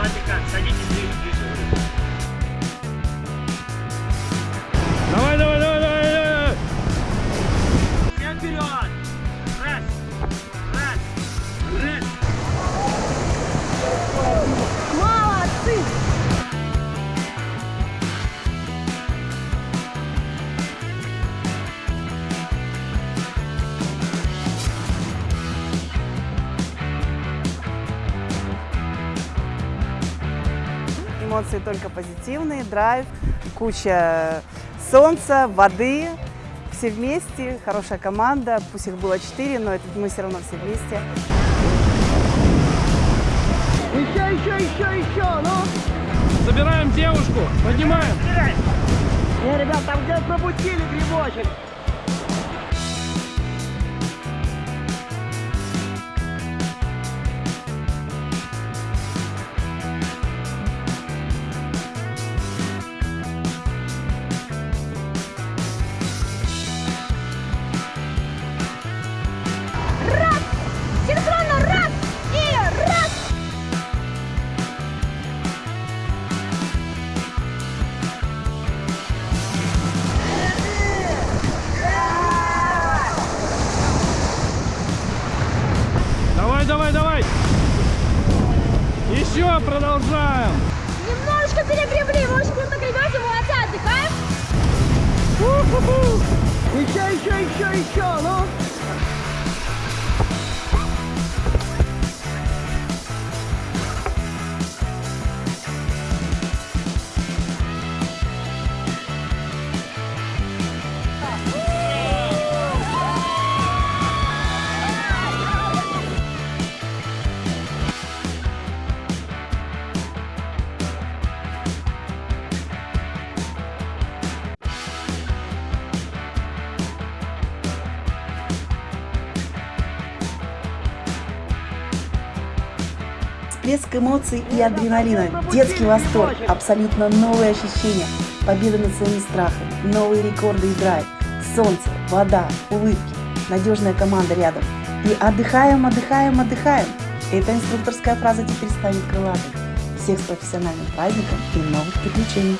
отдыхаем, Эмоции только позитивные, драйв, куча солнца, воды, все вместе, хорошая команда, пусть их было четыре, но это мы все равно все вместе. Еще, еще, еще, еще, ну. Забираем девушку, поднимаем. Не, ребят, там где пропустили грибочек. Еще продолжаем. Немножечко перегребли, вы очень круто гребете, молодцы, отдыхаем. Еще, еще, еще, еще, ну. Всплеск эмоций и адреналина, детский восторг, абсолютно новые ощущения, победа над своими страхами, новые рекорды и драйв, солнце, вода, улыбки, надежная команда рядом. И отдыхаем, отдыхаем, отдыхаем. Эта инструкторская фраза теперь станет крылатой. Всех с профессиональным праздником и новых приключений!